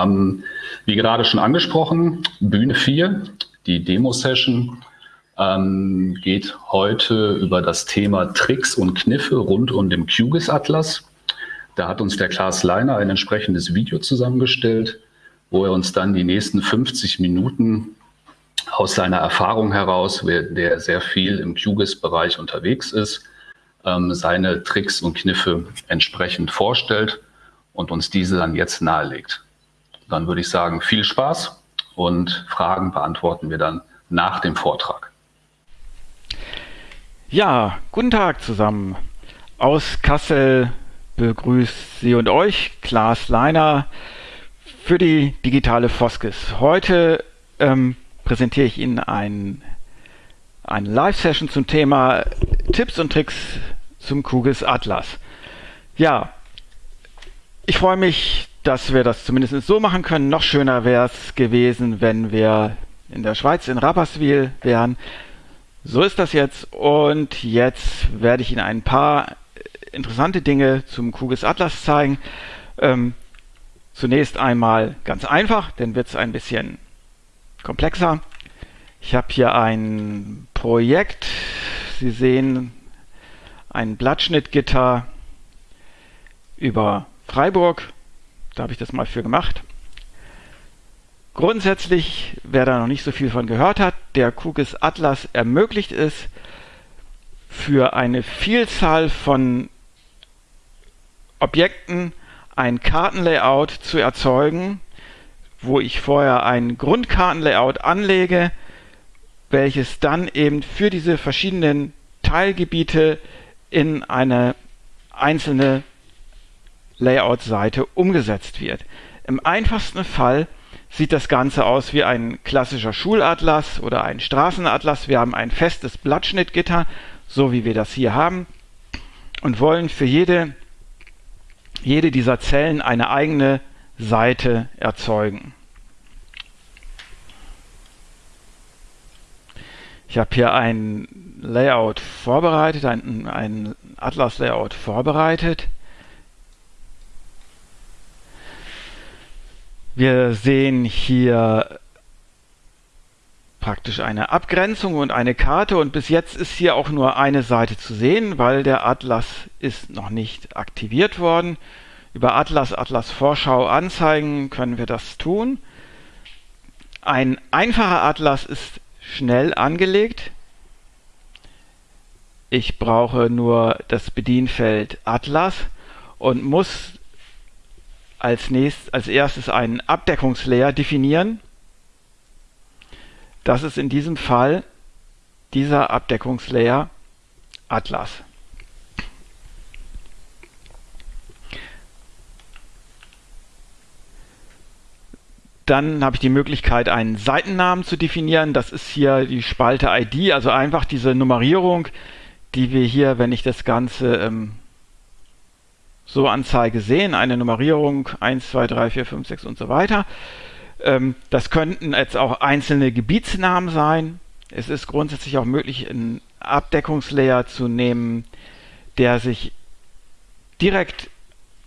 Ähm, wie gerade schon angesprochen, Bühne 4, die Demo-Session, ähm, geht heute über das Thema Tricks und Kniffe rund um den QGIS-Atlas. Da hat uns der Klaas Leiner ein entsprechendes Video zusammengestellt, wo er uns dann die nächsten 50 Minuten aus seiner Erfahrung heraus, der sehr viel im QGIS-Bereich unterwegs ist, ähm, seine Tricks und Kniffe entsprechend vorstellt und uns diese dann jetzt nahelegt. Dann würde ich sagen, viel Spaß und Fragen beantworten wir dann nach dem Vortrag. Ja, guten Tag zusammen. Aus Kassel begrüßt Sie und euch Klaas Leiner für die digitale Foskis. Heute ähm, präsentiere ich Ihnen ein, eine Live-Session zum Thema Tipps und Tricks zum Kugels Atlas. Ja, ich freue mich, dass wir das zumindest so machen können. Noch schöner wäre es gewesen, wenn wir in der Schweiz in Rapperswil wären. So ist das jetzt und jetzt werde ich Ihnen ein paar interessante Dinge zum Kugels Atlas zeigen. Ähm, zunächst einmal ganz einfach, dann wird es ein bisschen komplexer. Ich habe hier ein Projekt. Sie sehen ein Blattschnittgitter über Freiburg. Da habe ich das mal für gemacht. Grundsätzlich, wer da noch nicht so viel von gehört hat, der QGIS Atlas ermöglicht es, für eine Vielzahl von Objekten ein Kartenlayout zu erzeugen, wo ich vorher ein Grundkartenlayout anlege, welches dann eben für diese verschiedenen Teilgebiete in eine einzelne Layout-Seite umgesetzt wird. Im einfachsten Fall sieht das Ganze aus wie ein klassischer Schulatlas oder ein Straßenatlas. Wir haben ein festes Blattschnittgitter, so wie wir das hier haben, und wollen für jede, jede dieser Zellen eine eigene Seite erzeugen. Ich habe hier ein Layout vorbereitet, ein, ein Atlas-Layout vorbereitet. Wir sehen hier praktisch eine Abgrenzung und eine Karte und bis jetzt ist hier auch nur eine Seite zu sehen, weil der Atlas ist noch nicht aktiviert worden. Über Atlas, Atlas Vorschau anzeigen können wir das tun. Ein einfacher Atlas ist schnell angelegt. Ich brauche nur das Bedienfeld Atlas und muss als, nächst, als erstes einen Abdeckungslayer definieren. Das ist in diesem Fall dieser Abdeckungslayer Atlas. Dann habe ich die Möglichkeit, einen Seitennamen zu definieren. Das ist hier die Spalte ID, also einfach diese Nummerierung, die wir hier, wenn ich das Ganze ähm, so Anzeige sehen, eine Nummerierung 1, 2, 3, 4, 5, 6 und so weiter. Ähm, das könnten jetzt auch einzelne Gebietsnamen sein. Es ist grundsätzlich auch möglich, einen Abdeckungslayer zu nehmen, der sich direkt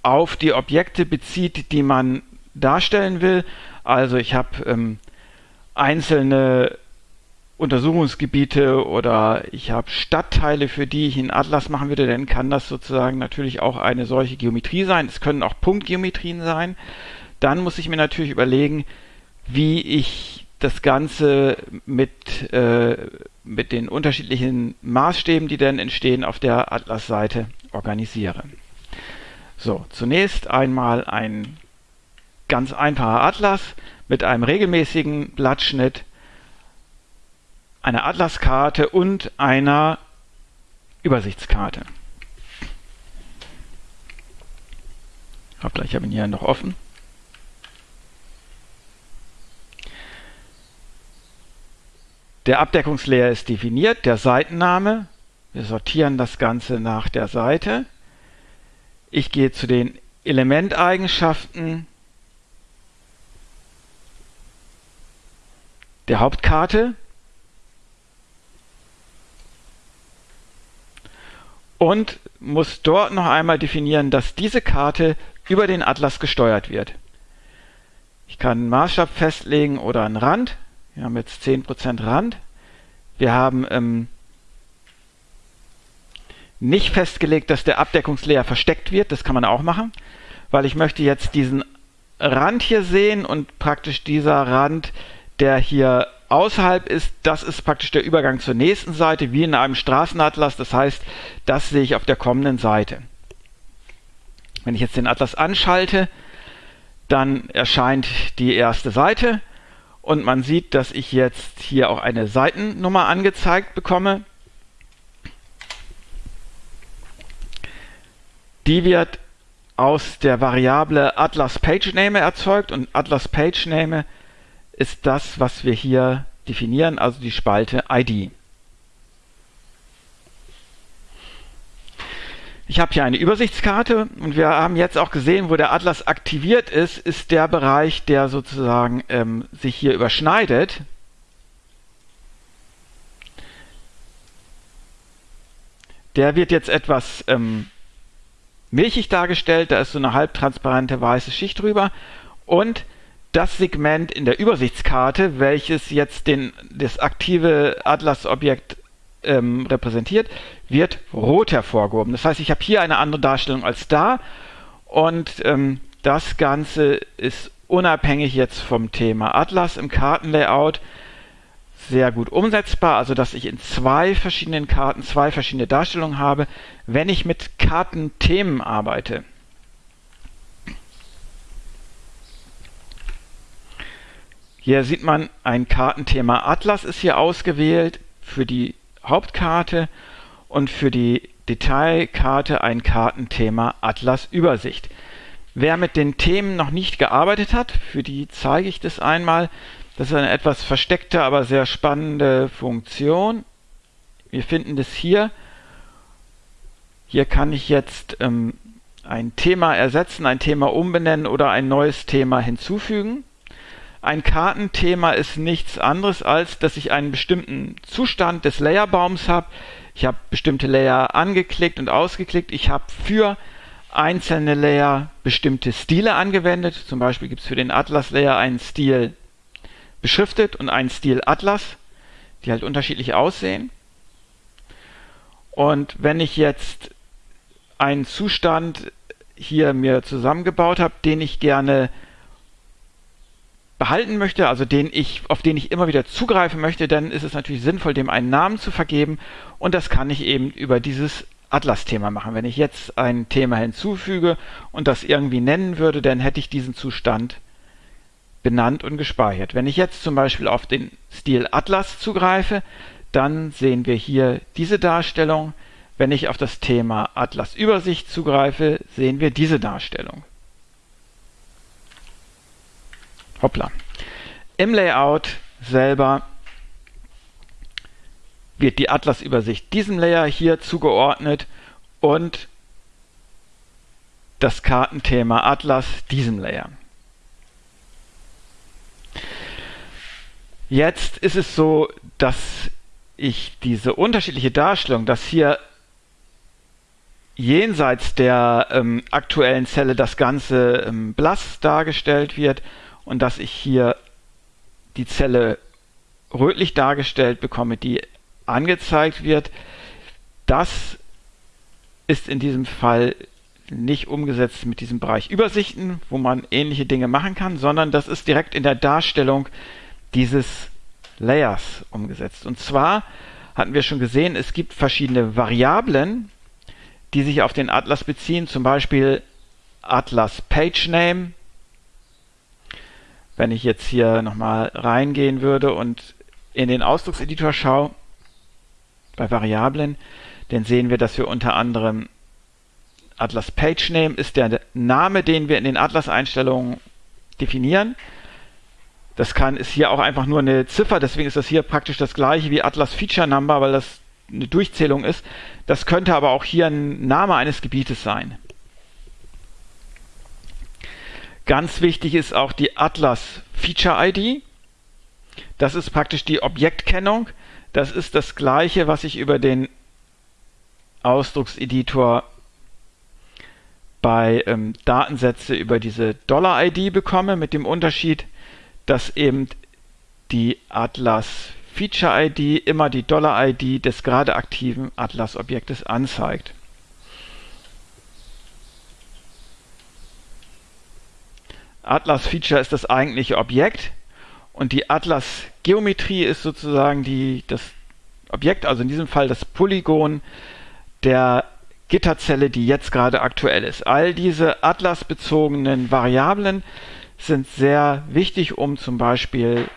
auf die Objekte bezieht, die man darstellen will. Also ich habe ähm, einzelne Untersuchungsgebiete oder ich habe Stadtteile, für die ich einen Atlas machen würde, dann kann das sozusagen natürlich auch eine solche Geometrie sein. Es können auch Punktgeometrien sein. Dann muss ich mir natürlich überlegen, wie ich das Ganze mit, äh, mit den unterschiedlichen Maßstäben, die dann entstehen, auf der Atlas-Seite organisiere. So, zunächst einmal ein ganz einfacher Atlas mit einem regelmäßigen Blattschnitt einer Atlaskarte und einer Übersichtskarte. Ich habe ihn hier noch offen. Der Abdeckungslayer ist definiert, der Seitenname. Wir sortieren das Ganze nach der Seite. Ich gehe zu den Elementeigenschaften der Hauptkarte und muss dort noch einmal definieren, dass diese Karte über den Atlas gesteuert wird. Ich kann einen Maßstab festlegen oder einen Rand. Wir haben jetzt 10% Rand. Wir haben ähm, nicht festgelegt, dass der Abdeckungslayer versteckt wird. Das kann man auch machen, weil ich möchte jetzt diesen Rand hier sehen und praktisch dieser Rand, der hier außerhalb ist, das ist praktisch der Übergang zur nächsten Seite, wie in einem Straßenatlas. Das heißt, das sehe ich auf der kommenden Seite. Wenn ich jetzt den Atlas anschalte, dann erscheint die erste Seite und man sieht, dass ich jetzt hier auch eine Seitennummer angezeigt bekomme. Die wird aus der Variable Atlas PageName erzeugt und Atlas PageName ist das, was wir hier definieren, also die Spalte ID. Ich habe hier eine Übersichtskarte und wir haben jetzt auch gesehen, wo der Atlas aktiviert ist, ist der Bereich, der sozusagen ähm, sich hier überschneidet. Der wird jetzt etwas ähm, milchig dargestellt, da ist so eine halbtransparente weiße Schicht drüber und das Segment in der Übersichtskarte, welches jetzt den, das aktive Atlas-Objekt ähm, repräsentiert, wird rot hervorgehoben. Das heißt, ich habe hier eine andere Darstellung als da und ähm, das Ganze ist unabhängig jetzt vom Thema Atlas im Kartenlayout sehr gut umsetzbar, also dass ich in zwei verschiedenen Karten zwei verschiedene Darstellungen habe, wenn ich mit Kartenthemen arbeite. Hier sieht man, ein Kartenthema Atlas ist hier ausgewählt für die Hauptkarte und für die Detailkarte ein Kartenthema Atlas Übersicht. Wer mit den Themen noch nicht gearbeitet hat, für die zeige ich das einmal. Das ist eine etwas versteckte, aber sehr spannende Funktion. Wir finden das hier. Hier kann ich jetzt ähm, ein Thema ersetzen, ein Thema umbenennen oder ein neues Thema hinzufügen. Ein Kartenthema ist nichts anderes, als dass ich einen bestimmten Zustand des Layerbaums habe. Ich habe bestimmte Layer angeklickt und ausgeklickt. Ich habe für einzelne Layer bestimmte Stile angewendet. Zum Beispiel gibt es für den Atlas-Layer einen Stil beschriftet und einen Stil Atlas, die halt unterschiedlich aussehen. Und wenn ich jetzt einen Zustand hier mir zusammengebaut habe, den ich gerne behalten möchte, also den ich, auf den ich immer wieder zugreifen möchte, dann ist es natürlich sinnvoll, dem einen Namen zu vergeben und das kann ich eben über dieses Atlas-Thema machen. Wenn ich jetzt ein Thema hinzufüge und das irgendwie nennen würde, dann hätte ich diesen Zustand benannt und gespeichert. Wenn ich jetzt zum Beispiel auf den Stil Atlas zugreife, dann sehen wir hier diese Darstellung. Wenn ich auf das Thema Atlas Übersicht zugreife, sehen wir diese Darstellung. Hoppla. Im Layout selber wird die Atlas-Übersicht diesem Layer hier zugeordnet und das Kartenthema Atlas diesem Layer. Jetzt ist es so, dass ich diese unterschiedliche Darstellung, dass hier jenseits der ähm, aktuellen Zelle das Ganze ähm, blass dargestellt wird und dass ich hier die Zelle rötlich dargestellt bekomme, die angezeigt wird. Das ist in diesem Fall nicht umgesetzt mit diesem Bereich Übersichten, wo man ähnliche Dinge machen kann, sondern das ist direkt in der Darstellung dieses Layers umgesetzt. Und zwar hatten wir schon gesehen, es gibt verschiedene Variablen, die sich auf den Atlas beziehen, zum Beispiel Atlas Page Name, wenn ich jetzt hier nochmal reingehen würde und in den Ausdruckseditor schaue, bei Variablen, dann sehen wir, dass wir unter anderem Atlas Page Name ist der Name, den wir in den Atlas-Einstellungen definieren. Das kann, ist hier auch einfach nur eine Ziffer, deswegen ist das hier praktisch das gleiche wie Atlas Feature Number, weil das eine Durchzählung ist. Das könnte aber auch hier ein Name eines Gebietes sein. Ganz wichtig ist auch die Atlas Feature ID. Das ist praktisch die Objektkennung. Das ist das gleiche, was ich über den Ausdruckseditor bei ähm, Datensätze über diese Dollar-ID bekomme, mit dem Unterschied, dass eben die Atlas Feature ID immer die Dollar ID des gerade aktiven Atlas Objektes anzeigt. Atlas Feature ist das eigentliche Objekt und die Atlas Geometrie ist sozusagen die, das Objekt, also in diesem Fall das Polygon der Gitterzelle, die jetzt gerade aktuell ist. All diese Atlas-bezogenen Variablen sind sehr wichtig, um zum Beispiel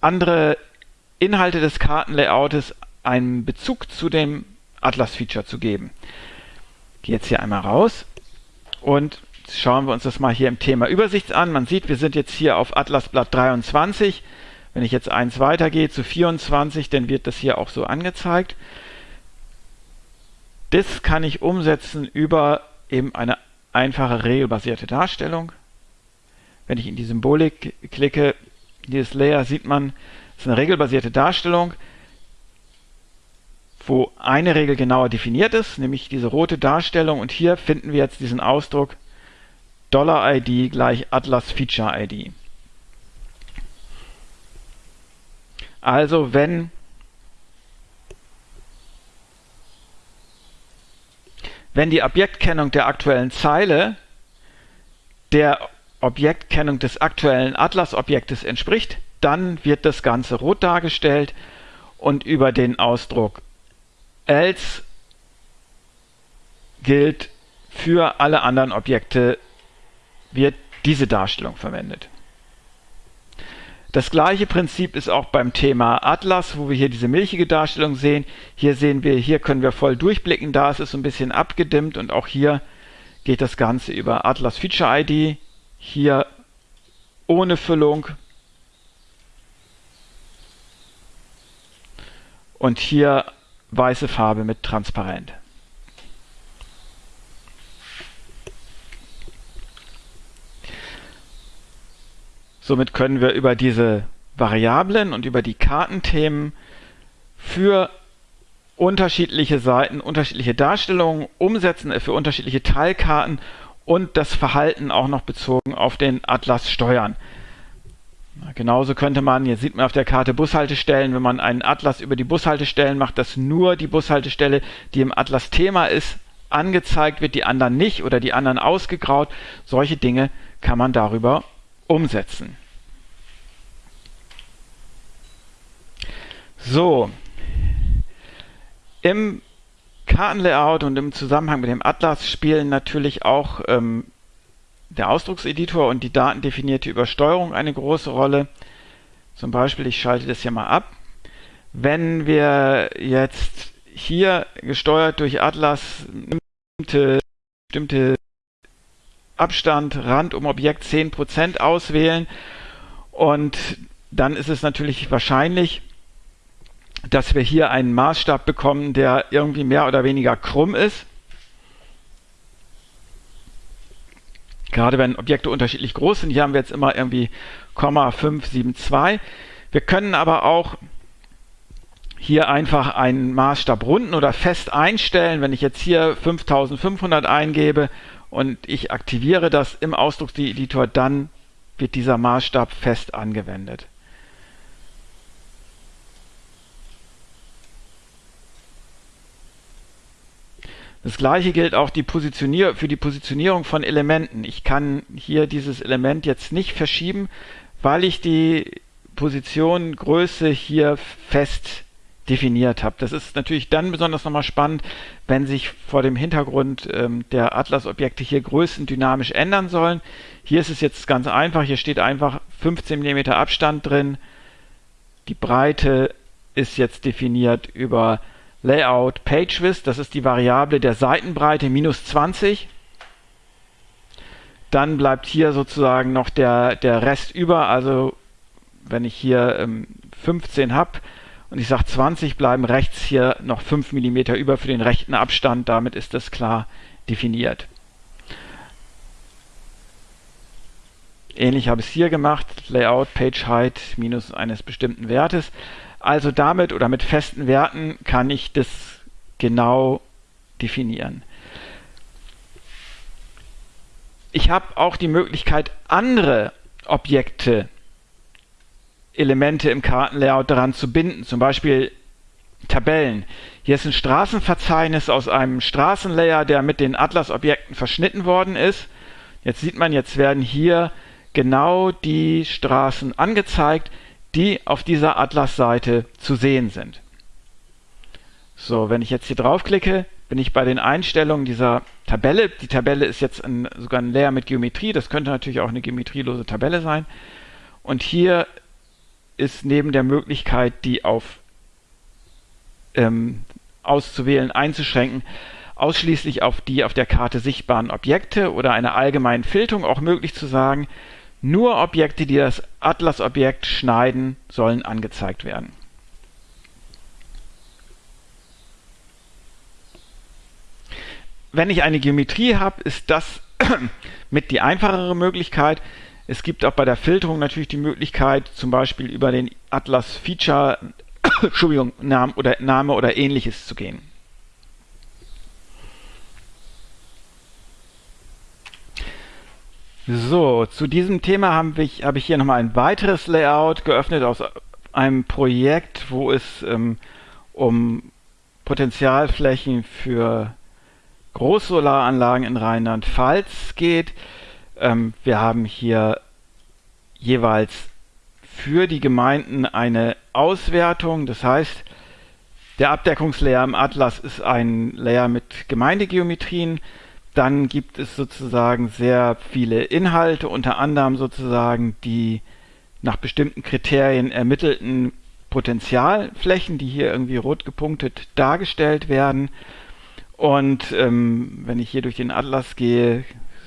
andere Inhalte des Kartenlayoutes einen Bezug zu dem Atlas-Feature zu geben. Ich gehe jetzt hier einmal raus und schauen wir uns das mal hier im Thema Übersicht an. Man sieht, wir sind jetzt hier auf Atlasblatt 23. Wenn ich jetzt eins weitergehe zu 24, dann wird das hier auch so angezeigt. Das kann ich umsetzen über eben eine einfache regelbasierte Darstellung. Wenn ich in die Symbolik klicke, dieses Layer sieht man, es ist eine regelbasierte Darstellung, wo eine Regel genauer definiert ist, nämlich diese rote Darstellung. Und hier finden wir jetzt diesen Ausdruck $ID gleich Atlas Feature ID. Also wenn wenn die Objektkennung der aktuellen Zeile der Objektkennung des aktuellen Atlas-Objektes entspricht, dann wird das Ganze rot dargestellt und über den Ausdruck else gilt für alle anderen Objekte wird diese Darstellung verwendet. Das gleiche Prinzip ist auch beim Thema Atlas, wo wir hier diese milchige Darstellung sehen. Hier sehen wir, hier können wir voll durchblicken, da ist es ein bisschen abgedimmt und auch hier geht das Ganze über Atlas Feature ID. Hier ohne Füllung. Und hier weiße Farbe mit transparent. Somit können wir über diese Variablen und über die Kartenthemen für unterschiedliche Seiten, unterschiedliche Darstellungen umsetzen, äh, für unterschiedliche Teilkarten und das Verhalten auch noch bezogen auf den Atlas steuern. Genauso könnte man, jetzt sieht man auf der Karte Bushaltestellen, wenn man einen Atlas über die Bushaltestellen macht, dass nur die Bushaltestelle, die im Atlas Thema ist, angezeigt wird, die anderen nicht oder die anderen ausgegraut. Solche Dinge kann man darüber umsetzen. So, im Kartenlayout und im Zusammenhang mit dem Atlas spielen natürlich auch ähm, der Ausdruckseditor und die datendefinierte Übersteuerung eine große Rolle. Zum Beispiel, ich schalte das hier mal ab. Wenn wir jetzt hier gesteuert durch Atlas bestimmte, bestimmte Abstand, Rand um Objekt 10% auswählen. Und dann ist es natürlich wahrscheinlich, dass wir hier einen Maßstab bekommen, der irgendwie mehr oder weniger krumm ist. Gerade wenn Objekte unterschiedlich groß sind, hier haben wir jetzt immer irgendwie 0,572. Wir können aber auch hier einfach einen Maßstab runden oder fest einstellen. Wenn ich jetzt hier 5500 eingebe und ich aktiviere das im Ausdruckseditor, dann wird dieser Maßstab fest angewendet. Das gleiche gilt auch die für die Positionierung von Elementen. Ich kann hier dieses Element jetzt nicht verschieben, weil ich die Positiongröße hier fest definiert habe. Das ist natürlich dann besonders nochmal spannend, wenn sich vor dem Hintergrund ähm, der Atlas-Objekte hier Größen dynamisch ändern sollen. Hier ist es jetzt ganz einfach. Hier steht einfach 15 mm Abstand drin. Die Breite ist jetzt definiert über Layout Page Width. Das ist die Variable der Seitenbreite minus 20. Dann bleibt hier sozusagen noch der, der Rest über. Also wenn ich hier ähm, 15 habe, und ich sage 20 bleiben rechts hier noch 5 mm über für den rechten Abstand. Damit ist das klar definiert. Ähnlich habe ich es hier gemacht. Layout Page Height minus eines bestimmten Wertes. Also damit oder mit festen Werten kann ich das genau definieren. ich habe auch die Möglichkeit, andere Objekte, Elemente im Kartenlayout daran zu binden, zum Beispiel Tabellen. Hier ist ein Straßenverzeichnis aus einem Straßenlayer, der mit den Atlas-Objekten verschnitten worden ist. Jetzt sieht man, jetzt werden hier genau die Straßen angezeigt, die auf dieser Atlas-Seite zu sehen sind. So, wenn ich jetzt hier draufklicke, bin ich bei den Einstellungen dieser Tabelle. Die Tabelle ist jetzt ein, sogar ein Layer mit Geometrie. Das könnte natürlich auch eine geometrielose Tabelle sein. Und hier ist neben der Möglichkeit, die auf ähm, auszuwählen, einzuschränken, ausschließlich auf die auf der Karte sichtbaren Objekte oder einer allgemeinen Filterung auch möglich zu sagen, nur Objekte, die das Atlas-Objekt schneiden, sollen angezeigt werden. Wenn ich eine Geometrie habe, ist das mit die einfachere Möglichkeit. Es gibt auch bei der Filterung natürlich die Möglichkeit, zum Beispiel über den Atlas Feature, Entschuldigung, Name oder, Name oder ähnliches zu gehen. So, zu diesem Thema habe ich, habe ich hier nochmal ein weiteres Layout geöffnet aus einem Projekt, wo es ähm, um Potenzialflächen für Großsolaranlagen in Rheinland-Pfalz geht. Ähm, wir haben hier jeweils für die Gemeinden eine Auswertung. Das heißt, der Abdeckungslayer im Atlas ist ein Layer mit Gemeindegeometrien. Dann gibt es sozusagen sehr viele Inhalte, unter anderem sozusagen die nach bestimmten Kriterien ermittelten Potentialflächen, die hier irgendwie rot gepunktet dargestellt werden. Und ähm, wenn ich hier durch den Atlas gehe,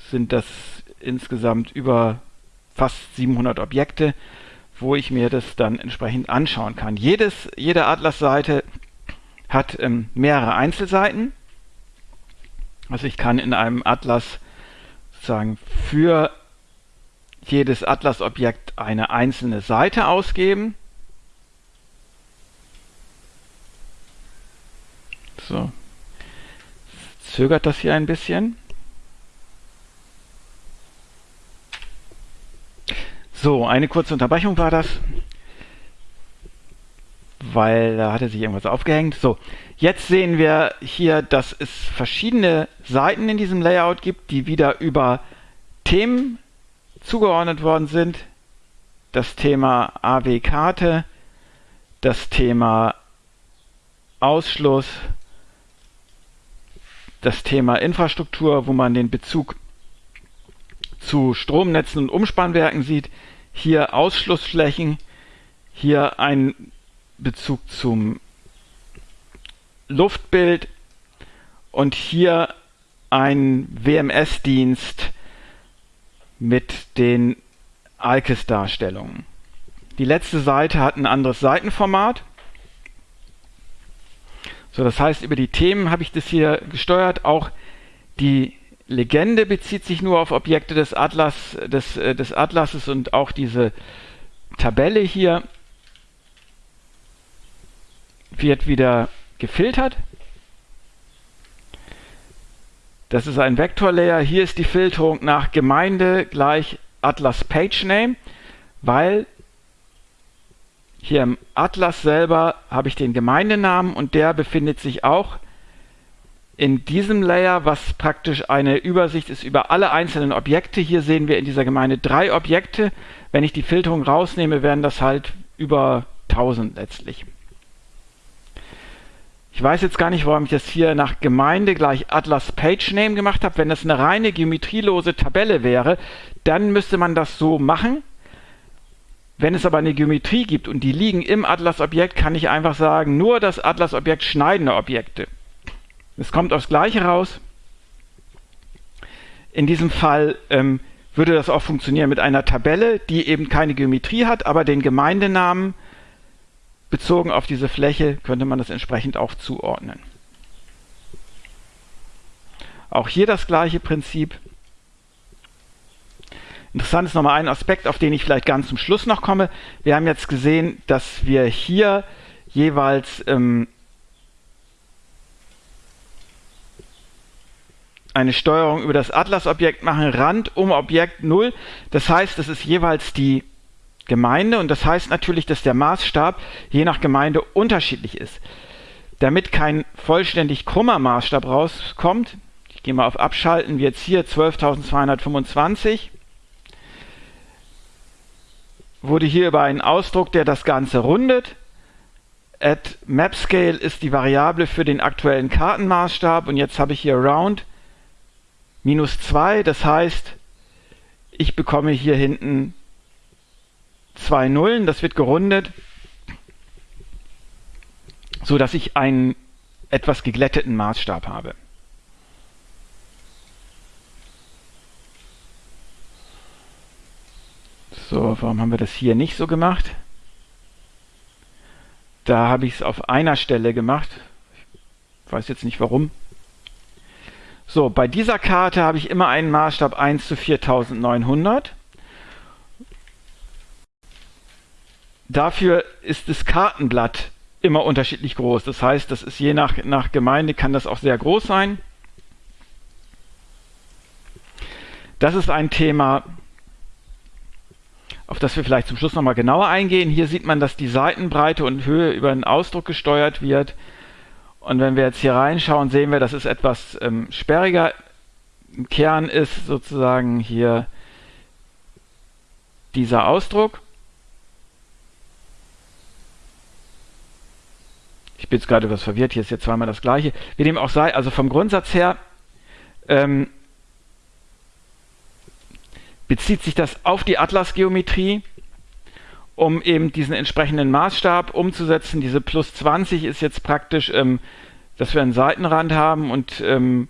sind das insgesamt über fast 700 Objekte, wo ich mir das dann entsprechend anschauen kann. Jedes, jede Atlas-Seite hat ähm, mehrere Einzelseiten also ich kann in einem Atlas sozusagen für jedes Atlas-Objekt eine einzelne Seite ausgeben. So, zögert das hier ein bisschen. So, eine kurze Unterbrechung war das weil da hatte sich irgendwas aufgehängt. So, jetzt sehen wir hier, dass es verschiedene Seiten in diesem Layout gibt, die wieder über Themen zugeordnet worden sind. Das Thema AW-Karte, das Thema Ausschluss, das Thema Infrastruktur, wo man den Bezug zu Stromnetzen und Umspannwerken sieht. Hier Ausschlussflächen, hier ein Bezug zum Luftbild und hier ein WMS-Dienst mit den ALKES-Darstellungen. Die letzte Seite hat ein anderes Seitenformat. So, das heißt, über die Themen habe ich das hier gesteuert. Auch die Legende bezieht sich nur auf Objekte des, Atlas, des, äh, des Atlases und auch diese Tabelle hier wird wieder gefiltert. Das ist ein Vektorlayer. Hier ist die Filterung nach Gemeinde gleich Atlas Page Name, weil hier im Atlas selber habe ich den Gemeindenamen und der befindet sich auch in diesem Layer, was praktisch eine Übersicht ist über alle einzelnen Objekte. Hier sehen wir in dieser Gemeinde drei Objekte. Wenn ich die Filterung rausnehme, werden das halt über 1000 letztlich. Ich weiß jetzt gar nicht, warum ich das hier nach Gemeinde gleich Atlas Page Name gemacht habe. Wenn das eine reine geometrielose Tabelle wäre, dann müsste man das so machen. Wenn es aber eine Geometrie gibt und die liegen im Atlas-Objekt, kann ich einfach sagen, nur das Atlas-Objekt schneidende Objekte. Es kommt aufs Gleiche raus. In diesem Fall ähm, würde das auch funktionieren mit einer Tabelle, die eben keine Geometrie hat, aber den Gemeindenamen bezogen auf diese Fläche könnte man das entsprechend auch zuordnen. Auch hier das gleiche Prinzip. Interessant ist nochmal ein Aspekt, auf den ich vielleicht ganz zum Schluss noch komme. Wir haben jetzt gesehen, dass wir hier jeweils ähm, eine Steuerung über das Atlas-Objekt machen, Rand um Objekt 0. Das heißt, das ist jeweils die Gemeinde und das heißt natürlich, dass der Maßstab je nach Gemeinde unterschiedlich ist. Damit kein vollständig krummer Maßstab rauskommt, ich gehe mal auf Abschalten, wie jetzt hier 12.225, wurde hier über einen Ausdruck, der das Ganze rundet. At MapScale ist die Variable für den aktuellen Kartenmaßstab und jetzt habe ich hier Round minus 2, das heißt, ich bekomme hier hinten zwei Nullen, das wird gerundet, so dass ich einen etwas geglätteten Maßstab habe. So, warum haben wir das hier nicht so gemacht? Da habe ich es auf einer Stelle gemacht. Ich weiß jetzt nicht warum. So, bei dieser Karte habe ich immer einen Maßstab 1 zu 4900. Dafür ist das Kartenblatt immer unterschiedlich groß. Das heißt, das ist je nach, nach Gemeinde kann das auch sehr groß sein. Das ist ein Thema, auf das wir vielleicht zum Schluss nochmal genauer eingehen. Hier sieht man, dass die Seitenbreite und Höhe über einen Ausdruck gesteuert wird. Und wenn wir jetzt hier reinschauen, sehen wir, dass es etwas ähm, sperriger. Im Kern ist sozusagen hier dieser Ausdruck. Ich bin jetzt gerade etwas verwirrt, hier ist jetzt zweimal das gleiche. Wie dem auch sei, also vom Grundsatz her ähm, bezieht sich das auf die Atlasgeometrie, um eben diesen entsprechenden Maßstab umzusetzen. Diese plus 20 ist jetzt praktisch, ähm, dass wir einen Seitenrand haben und ähm,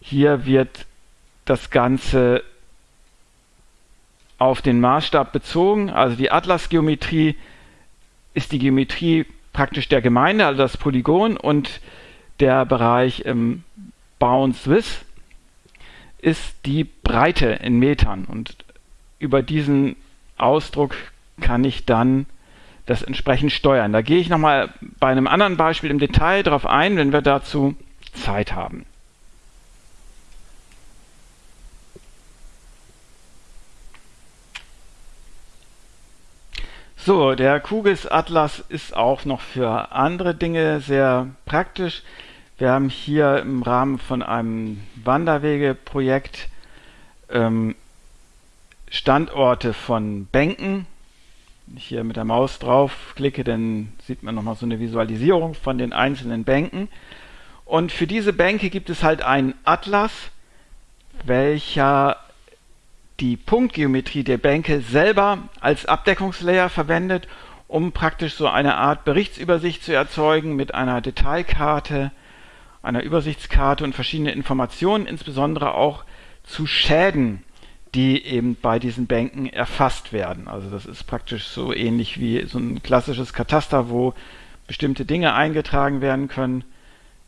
hier wird das Ganze auf den Maßstab bezogen. Also die Atlasgeometrie ist die Geometrie praktisch der Gemeinde, also das Polygon und der Bereich ähm, Bounds Width ist die Breite in Metern und über diesen Ausdruck kann ich dann das entsprechend steuern. Da gehe ich nochmal bei einem anderen Beispiel im Detail darauf ein, wenn wir dazu Zeit haben. So, der QGIS Atlas ist auch noch für andere Dinge sehr praktisch. Wir haben hier im Rahmen von einem Wanderwegeprojekt ähm, Standorte von Bänken. Wenn ich hier mit der Maus drauf klicke, dann sieht man nochmal so eine Visualisierung von den einzelnen Bänken. Und für diese Bänke gibt es halt einen Atlas, welcher die Punktgeometrie der Bänke selber als Abdeckungslayer verwendet, um praktisch so eine Art Berichtsübersicht zu erzeugen mit einer Detailkarte, einer Übersichtskarte und verschiedene Informationen, insbesondere auch zu Schäden, die eben bei diesen Bänken erfasst werden. Also das ist praktisch so ähnlich wie so ein klassisches Kataster, wo bestimmte Dinge eingetragen werden können.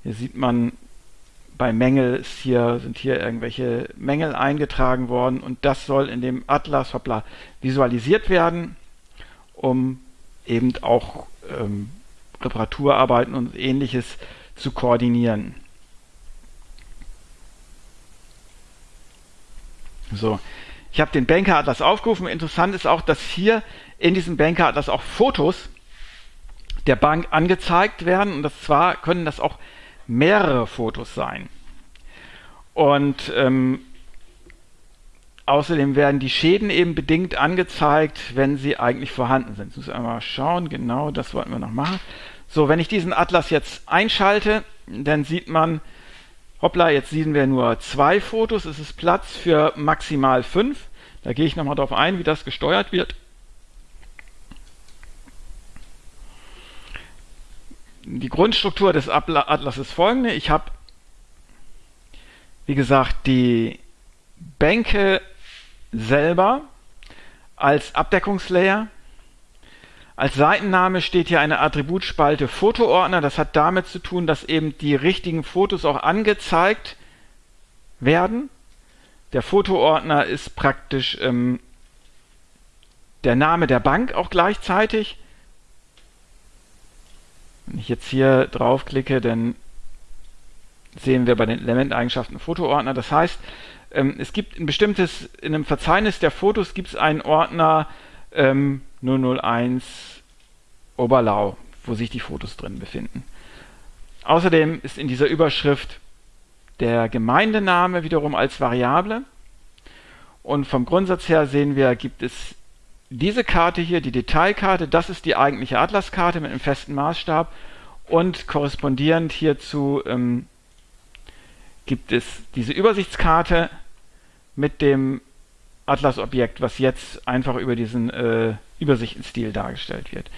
Hier sieht man, bei Mängel ist hier, sind hier irgendwelche Mängel eingetragen worden und das soll in dem Atlas hoppla, visualisiert werden, um eben auch ähm, Reparaturarbeiten und ähnliches zu koordinieren. So, ich habe den Banker-Atlas aufgerufen. Interessant ist auch, dass hier in diesem Banker-Atlas auch Fotos der Bank angezeigt werden. Und das zwar können das auch mehrere Fotos sein. Und ähm, außerdem werden die Schäden eben bedingt angezeigt, wenn sie eigentlich vorhanden sind. Jetzt muss ich einmal schauen. Genau, das wollten wir noch machen. So, wenn ich diesen Atlas jetzt einschalte, dann sieht man, hoppla, jetzt sehen wir nur zwei Fotos. Es ist Platz für maximal fünf. Da gehe ich nochmal darauf ein, wie das gesteuert wird. Die Grundstruktur des Atlas ist folgende. Ich habe, wie gesagt, die Bänke selber als Abdeckungslayer. Als Seitenname steht hier eine Attributspalte Fotoordner. Das hat damit zu tun, dass eben die richtigen Fotos auch angezeigt werden. Der Fotoordner ist praktisch ähm, der Name der Bank auch gleichzeitig. Wenn ich jetzt hier draufklicke, dann sehen wir bei den Elementeigenschaften Fotoordner. Das heißt, ähm, es gibt ein bestimmtes, in einem Verzeichnis der Fotos gibt es einen Ordner ähm, 001 Oberlau, wo sich die Fotos drin befinden. Außerdem ist in dieser Überschrift der Gemeindename wiederum als Variable. Und vom Grundsatz her sehen wir, gibt es diese Karte hier, die Detailkarte, das ist die eigentliche Atlaskarte mit einem festen Maßstab und korrespondierend hierzu ähm, gibt es diese Übersichtskarte mit dem Atlas-Objekt, was jetzt einfach über diesen äh, Übersichtenstil dargestellt wird.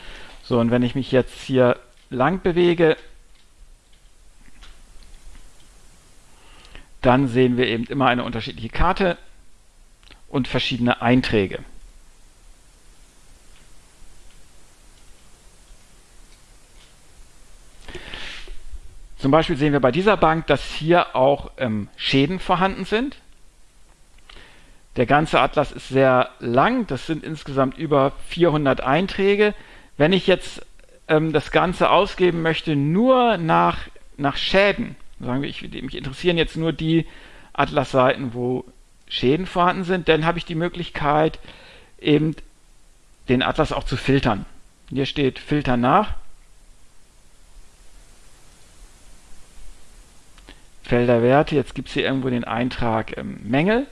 So, und wenn ich mich jetzt hier lang bewege, dann sehen wir eben immer eine unterschiedliche Karte und verschiedene Einträge. Zum Beispiel sehen wir bei dieser Bank, dass hier auch ähm, Schäden vorhanden sind. Der ganze Atlas ist sehr lang, das sind insgesamt über 400 Einträge. Wenn ich jetzt ähm, das Ganze ausgeben möchte, nur nach, nach Schäden, sagen wir, ich, mich interessieren jetzt nur die Atlas-Seiten, wo Schäden vorhanden sind, dann habe ich die Möglichkeit, eben den Atlas auch zu filtern. Hier steht Filter nach. Felderwerte, jetzt gibt es hier irgendwo den Eintrag ähm, Mängel.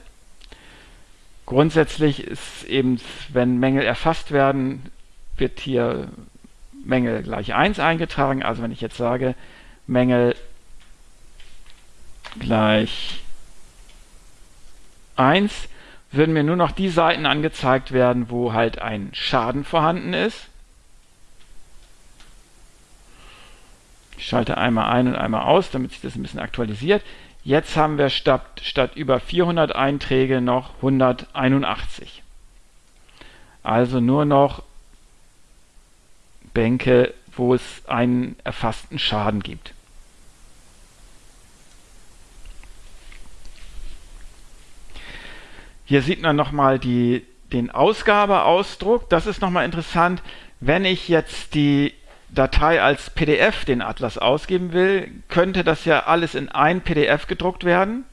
Grundsätzlich ist eben, wenn Mängel erfasst werden, wird hier Mängel gleich 1 eingetragen. Also wenn ich jetzt sage, Mängel gleich 1, würden mir nur noch die Seiten angezeigt werden, wo halt ein Schaden vorhanden ist. Ich schalte einmal ein und einmal aus, damit sich das ein bisschen aktualisiert. Jetzt haben wir statt, statt über 400 Einträge noch 181. Also nur noch Bänke, wo es einen erfassten Schaden gibt. Hier sieht man nochmal den Ausgabeausdruck. Das ist nochmal interessant. Wenn ich jetzt die Datei als PDF den Atlas ausgeben will, könnte das ja alles in ein PDF gedruckt werden.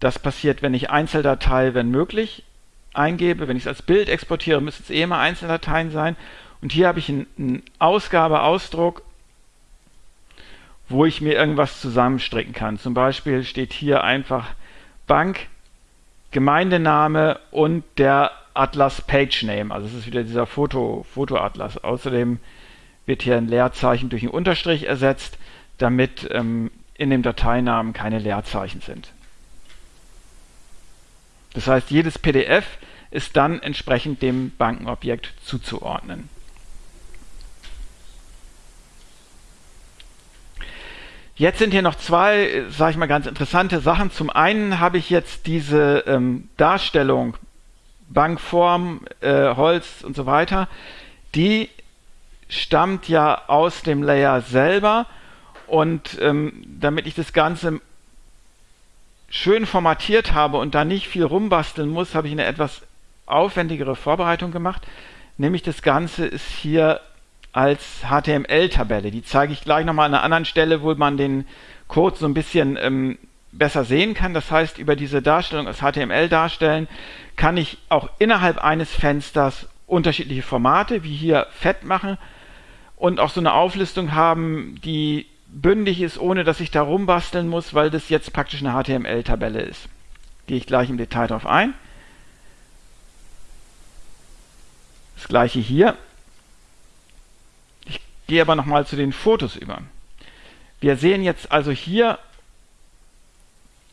Das passiert, wenn ich Einzeldatei, wenn möglich, eingebe. Wenn ich es als Bild exportiere, müsste es eh immer Einzeldateien sein. Und hier habe ich einen, Ausgabeausdruck, wo ich mir irgendwas zusammenstricken kann. Zum Beispiel steht hier einfach Bank, Gemeindename und der Atlas Page Name. Also es ist wieder dieser Foto, Fotoatlas. Außerdem wird hier ein Leerzeichen durch einen Unterstrich ersetzt, damit ähm, in dem Dateinamen keine Leerzeichen sind. Das heißt, jedes PDF ist dann entsprechend dem Bankenobjekt zuzuordnen. Jetzt sind hier noch zwei, sage ich mal, ganz interessante Sachen. Zum einen habe ich jetzt diese ähm, Darstellung, Bankform, äh, Holz und so weiter, die stammt ja aus dem Layer selber und ähm, damit ich das Ganze schön formatiert habe und da nicht viel rumbasteln muss, habe ich eine etwas aufwendigere Vorbereitung gemacht. Nämlich das Ganze ist hier als HTML-Tabelle. Die zeige ich gleich nochmal an einer anderen Stelle, wo man den Code so ein bisschen ähm, besser sehen kann. Das heißt, über diese Darstellung als HTML darstellen, kann ich auch innerhalb eines Fensters unterschiedliche Formate, wie hier fett machen und auch so eine Auflistung haben, die bündig ist, ohne dass ich da rumbasteln muss, weil das jetzt praktisch eine HTML-Tabelle ist. Gehe ich gleich im Detail darauf ein. Das gleiche hier. Ich gehe aber nochmal zu den Fotos über. Wir sehen jetzt also hier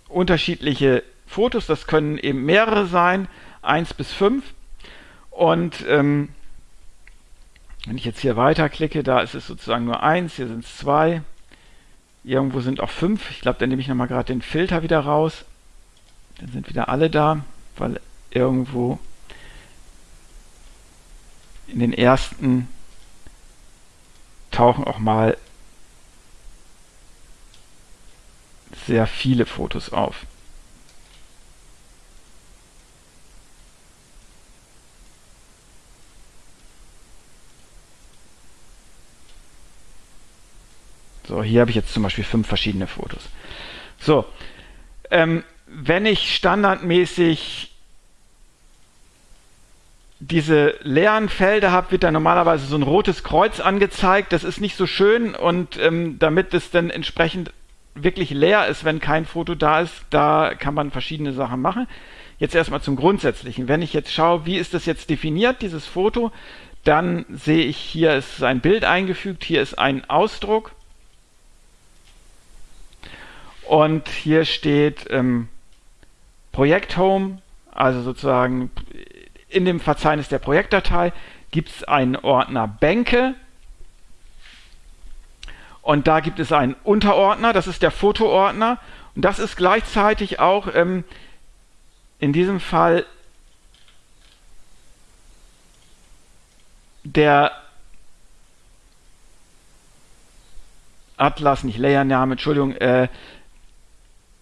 unterschiedliche Fotos. Das können eben mehrere sein, 1 bis 5. Und ähm, wenn ich jetzt hier weiterklicke, da ist es sozusagen nur eins, hier sind es zwei. Irgendwo sind auch fünf. Ich glaube, dann nehme ich nochmal gerade den Filter wieder raus. Dann sind wieder alle da, weil irgendwo in den ersten tauchen auch mal sehr viele Fotos auf. So, hier habe ich jetzt zum Beispiel fünf verschiedene Fotos. So, ähm, wenn ich standardmäßig diese leeren Felder habe, wird da normalerweise so ein rotes Kreuz angezeigt. Das ist nicht so schön und ähm, damit es dann entsprechend wirklich leer ist, wenn kein Foto da ist, da kann man verschiedene Sachen machen. Jetzt erstmal zum Grundsätzlichen. Wenn ich jetzt schaue, wie ist das jetzt definiert, dieses Foto, dann sehe ich, hier ist ein Bild eingefügt, hier ist ein Ausdruck und hier steht ähm, Projekt Home, also sozusagen in dem Verzeichnis der Projektdatei gibt es einen Ordner Bänke. Und da gibt es einen Unterordner, das ist der Fotoordner. Und das ist gleichzeitig auch ähm, in diesem Fall der Atlas, nicht Layername, Entschuldigung, äh,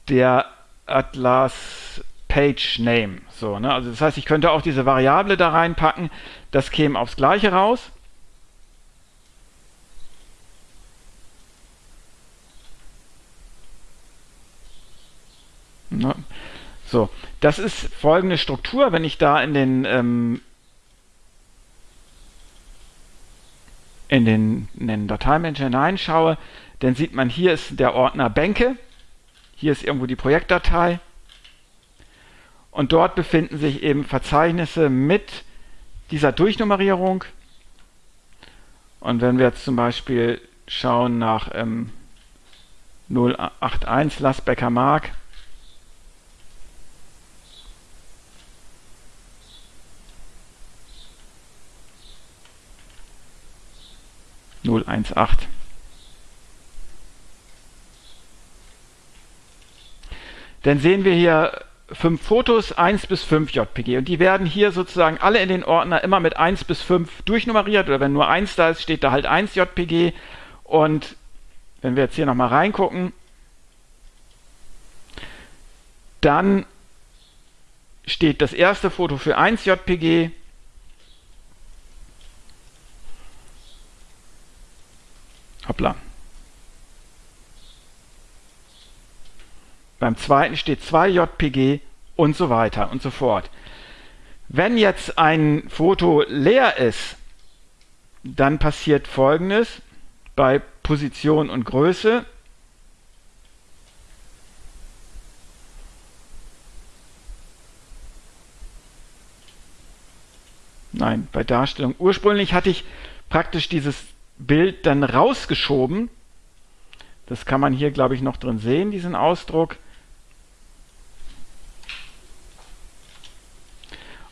der Atlas Page Name. So, ne? Also das heißt, ich könnte auch diese Variable da reinpacken, das käme aufs gleiche raus. Ne? So, das ist folgende Struktur, wenn ich da in den ähm, in den, in den Dateimanager hineinschaue, dann sieht man, hier ist der Ordner Bänke, hier ist irgendwo die Projektdatei und dort befinden sich eben Verzeichnisse mit dieser Durchnummerierung. Und wenn wir jetzt zum Beispiel schauen nach ähm, 081 Lasbecker Mark, Null eins acht. Dann sehen wir hier fünf Fotos, 1 bis 5 JPG. Und die werden hier sozusagen alle in den Ordner immer mit 1 bis 5 durchnummeriert. Oder wenn nur 1 da ist, steht da halt 1 JPG. Und wenn wir jetzt hier nochmal reingucken, dann steht das erste Foto für 1 JPG. Hoppla. Beim zweiten steht 2 JPG und so weiter und so fort. Wenn jetzt ein Foto leer ist, dann passiert folgendes bei Position und Größe. Nein, bei Darstellung. Ursprünglich hatte ich praktisch dieses Bild dann rausgeschoben. Das kann man hier, glaube ich, noch drin sehen, diesen Ausdruck.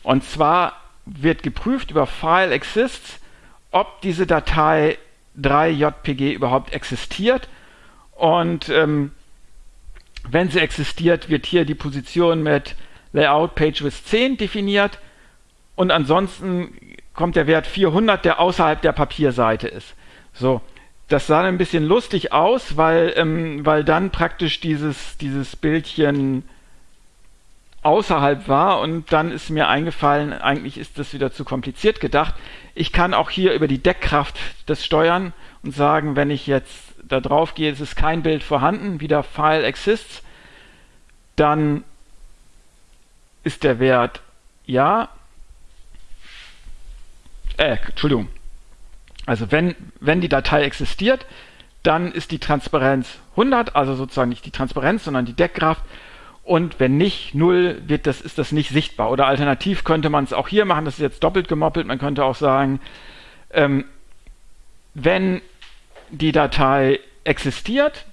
Und zwar wird geprüft über File Exists, ob diese Datei 3JPG überhaupt existiert. Und ähm, wenn sie existiert, wird hier die Position mit Layout Page with 10 definiert. Und ansonsten kommt der Wert 400, der außerhalb der Papierseite ist. So, das sah ein bisschen lustig aus, weil, ähm, weil dann praktisch dieses, dieses Bildchen außerhalb war und dann ist mir eingefallen, eigentlich ist das wieder zu kompliziert gedacht. Ich kann auch hier über die Deckkraft das steuern und sagen, wenn ich jetzt da drauf gehe, es ist kein Bild vorhanden, wieder File exists, dann ist der Wert ja. Äh, Entschuldigung. Also wenn, wenn die Datei existiert, dann ist die Transparenz 100, also sozusagen nicht die Transparenz, sondern die Deckkraft und wenn nicht, null, wird das, ist das nicht sichtbar. Oder alternativ könnte man es auch hier machen, das ist jetzt doppelt gemoppelt, man könnte auch sagen, ähm, wenn die Datei existiert,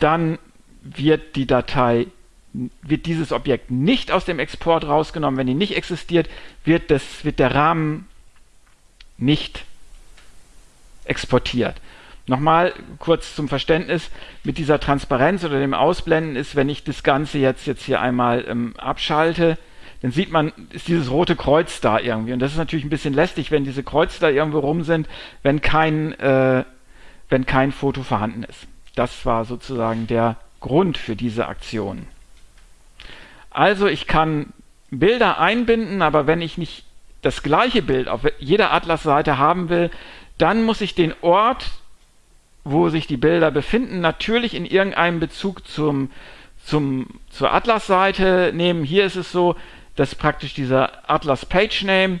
dann wird die Datei, wird dieses Objekt nicht aus dem Export rausgenommen. Wenn die nicht existiert, wird, das, wird der Rahmen nicht exportiert. Nochmal kurz zum Verständnis, mit dieser Transparenz oder dem Ausblenden ist, wenn ich das Ganze jetzt, jetzt hier einmal ähm, abschalte, dann sieht man, ist dieses rote Kreuz da irgendwie. Und das ist natürlich ein bisschen lästig, wenn diese Kreuze da irgendwo rum sind, wenn kein, äh, wenn kein Foto vorhanden ist. Das war sozusagen der Grund für diese Aktion. Also ich kann Bilder einbinden, aber wenn ich nicht das gleiche Bild auf jeder Atlas-Seite haben will, dann muss ich den Ort wo sich die Bilder befinden, natürlich in irgendeinem Bezug zum, zum, zur Atlas-Seite nehmen. Hier ist es so, dass praktisch dieser Atlas Page Name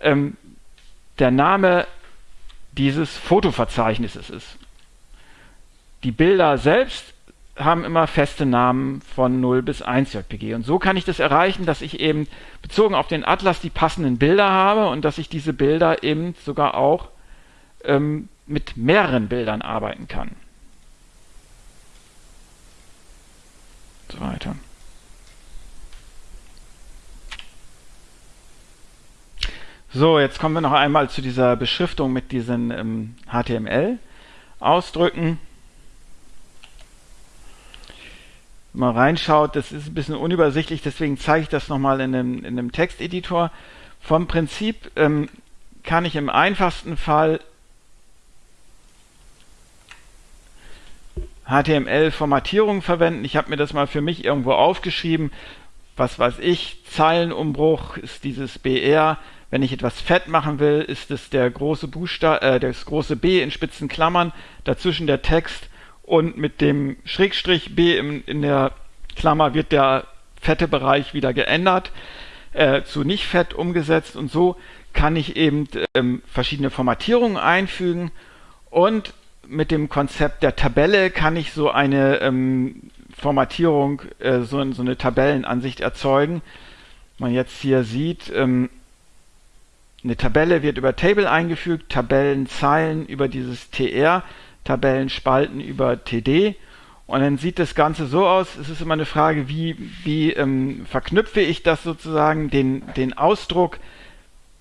ähm, der Name dieses Fotoverzeichnisses ist. Die Bilder selbst haben immer feste Namen von 0 bis 1 JPG. Und so kann ich das erreichen, dass ich eben bezogen auf den Atlas die passenden Bilder habe und dass ich diese Bilder eben sogar auch ähm, mit mehreren Bildern arbeiten kann. So weiter. So, jetzt kommen wir noch einmal zu dieser Beschriftung mit diesen ähm, HTML-Ausdrücken. Mal reinschaut, das ist ein bisschen unübersichtlich, deswegen zeige ich das nochmal in einem, in einem Texteditor. Vom Prinzip ähm, kann ich im einfachsten Fall HTML-Formatierung verwenden. Ich habe mir das mal für mich irgendwo aufgeschrieben. Was weiß ich, Zeilenumbruch ist dieses BR. Wenn ich etwas fett machen will, ist es der große Buchstabe, äh, das große B in spitzen Klammern, dazwischen der Text und mit dem Schrägstrich B im, in der Klammer wird der fette Bereich wieder geändert, äh, zu nicht fett umgesetzt und so kann ich eben ähm, verschiedene Formatierungen einfügen und mit dem Konzept der Tabelle kann ich so eine ähm, Formatierung, äh, so, so, eine Tabellenansicht erzeugen. Man jetzt hier sieht, ähm, eine Tabelle wird über Table eingefügt, Tabellenzeilen über dieses TR, Tabellenspalten über TD. Und dann sieht das Ganze so aus, es ist immer eine Frage, wie, wie ähm, verknüpfe ich das sozusagen, den, den Ausdruck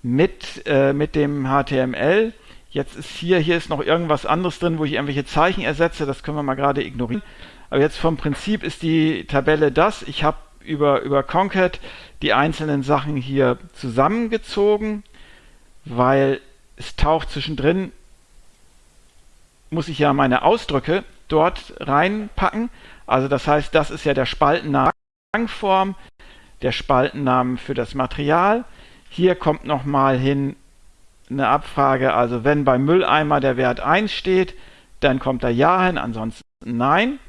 mit, äh, mit dem HTML. Jetzt ist hier, hier ist noch irgendwas anderes drin, wo ich irgendwelche Zeichen ersetze. Das können wir mal gerade ignorieren. Aber jetzt vom Prinzip ist die Tabelle das. Ich habe über, über Concat die einzelnen Sachen hier zusammengezogen, weil es taucht zwischendrin, muss ich ja meine Ausdrücke dort reinpacken. Also das heißt, das ist ja der Spaltennamen Form, der Spaltennamen für das Material. Hier kommt nochmal hin eine Abfrage, also wenn beim Mülleimer der Wert 1 steht, dann kommt da Ja hin, ansonsten Nein.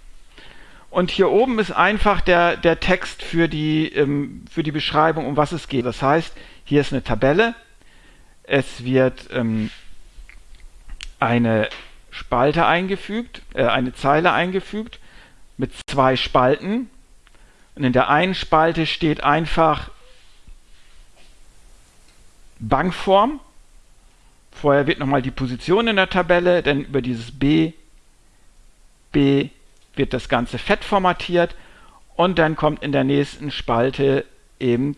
Und hier oben ist einfach der, der Text für die, ähm, für die Beschreibung, um was es geht. Das heißt, hier ist eine Tabelle, es wird ähm, eine Spalte eingefügt, äh, eine Zeile eingefügt mit zwei Spalten. Und in der einen Spalte steht einfach Bankform Vorher wird nochmal die Position in der Tabelle, denn über dieses B, B wird das Ganze fett formatiert und dann kommt in der nächsten Spalte eben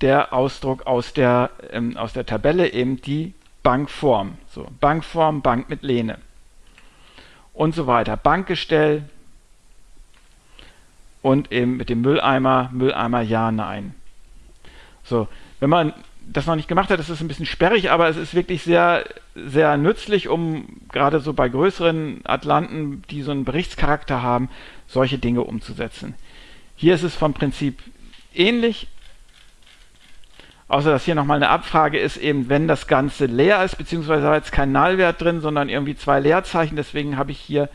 der Ausdruck aus der, ähm, aus der Tabelle, eben die Bankform. So, Bankform, Bank mit Lehne. Und so weiter. Bankgestell und eben mit dem Mülleimer, Mülleimer ja, nein. So, wenn man das noch nicht gemacht hat, das ist ein bisschen sperrig, aber es ist wirklich sehr, sehr nützlich, um gerade so bei größeren Atlanten, die so einen Berichtscharakter haben, solche Dinge umzusetzen. Hier ist es vom Prinzip ähnlich, außer dass hier nochmal eine Abfrage ist, eben wenn das Ganze leer ist, beziehungsweise da jetzt kein Nullwert drin, sondern irgendwie zwei Leerzeichen, deswegen habe ich hier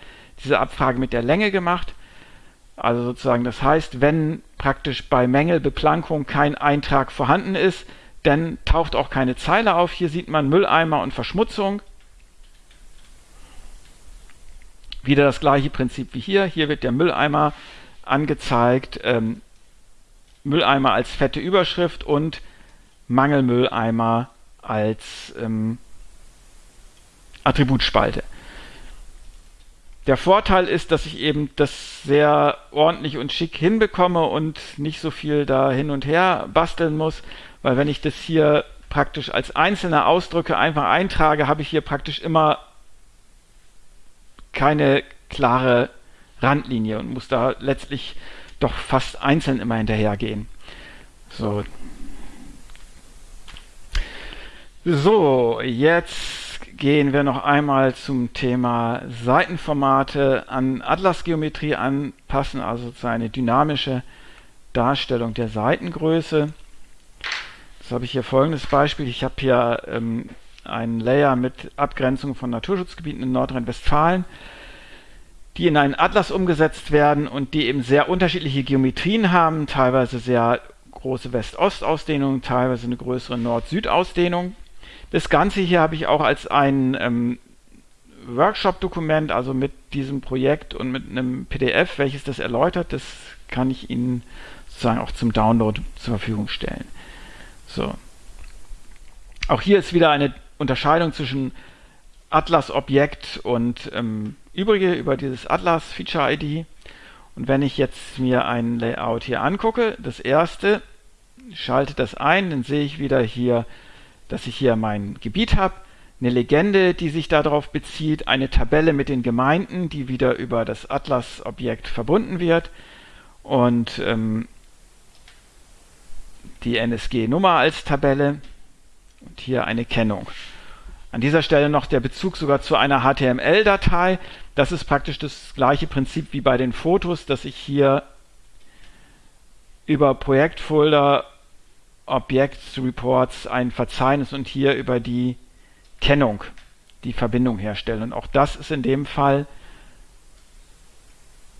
diese Abfrage mit der Länge gemacht. Also sozusagen, das heißt, wenn praktisch bei Mängelbeplankung kein Eintrag vorhanden ist, dann taucht auch keine Zeile auf. Hier sieht man Mülleimer und Verschmutzung. Wieder das gleiche Prinzip wie hier. Hier wird der Mülleimer angezeigt, ähm, Mülleimer als fette Überschrift und Mangelmülleimer als ähm, Attributspalte. Der Vorteil ist, dass ich eben das sehr ordentlich und schick hinbekomme und nicht so viel da hin und her basteln muss, weil wenn ich das hier praktisch als einzelne Ausdrücke einfach eintrage, habe ich hier praktisch immer keine klare Randlinie und muss da letztlich doch fast einzeln immer hinterhergehen. So. So, jetzt gehen wir noch einmal zum Thema Seitenformate an Atlasgeometrie anpassen, also zu eine dynamische Darstellung der Seitengröße. Jetzt habe ich hier folgendes Beispiel. Ich habe hier ähm, ein Layer mit Abgrenzung von Naturschutzgebieten in Nordrhein-Westfalen, die in einen Atlas umgesetzt werden und die eben sehr unterschiedliche Geometrien haben, teilweise sehr große West-Ost-Ausdehnung, teilweise eine größere Nord-Süd-Ausdehnung. Das Ganze hier habe ich auch als ein ähm, Workshop-Dokument, also mit diesem Projekt und mit einem PDF, welches das erläutert, das kann ich Ihnen sozusagen auch zum Download zur Verfügung stellen. So. Auch hier ist wieder eine Unterscheidung zwischen Atlas-Objekt und ähm, übrige über dieses Atlas-Feature-ID. Und wenn ich jetzt mir ein Layout hier angucke, das erste, schalte das ein, dann sehe ich wieder hier, dass ich hier mein Gebiet habe, eine Legende, die sich darauf bezieht, eine Tabelle mit den Gemeinden, die wieder über das Atlas-Objekt verbunden wird und ähm, die NSG-Nummer als Tabelle und hier eine Kennung. An dieser Stelle noch der Bezug sogar zu einer HTML-Datei. Das ist praktisch das gleiche Prinzip wie bei den Fotos, dass ich hier über Projektfolder Objects Reports ein Verzeichnis und hier über die Kennung die Verbindung herstelle. Und auch das ist in dem Fall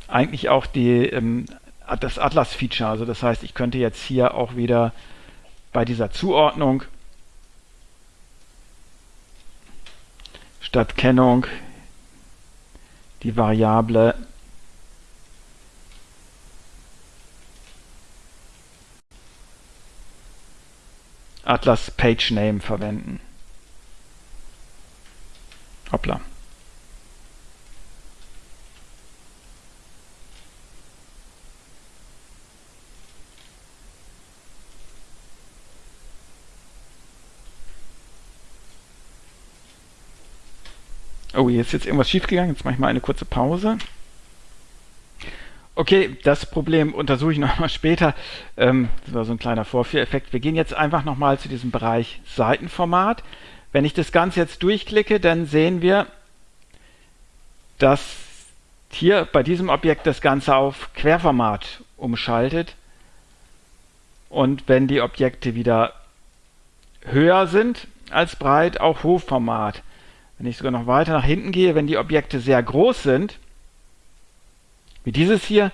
eigentlich auch die, ähm, das Atlas-Feature. Also das heißt, ich könnte jetzt hier auch wieder bei dieser Zuordnung statt Kennung die Variable Atlas Page Name verwenden. Hoppla. Oh, hier ist jetzt irgendwas schiefgegangen. Jetzt mache ich mal eine kurze Pause. Okay, das Problem untersuche ich nochmal später. Ähm, das war so ein kleiner Vorführeffekt. Wir gehen jetzt einfach nochmal zu diesem Bereich Seitenformat. Wenn ich das Ganze jetzt durchklicke, dann sehen wir, dass hier bei diesem Objekt das Ganze auf Querformat umschaltet. Und wenn die Objekte wieder höher sind als breit, auch Hochformat. Wenn ich sogar noch weiter nach hinten gehe, wenn die Objekte sehr groß sind, wie dieses hier,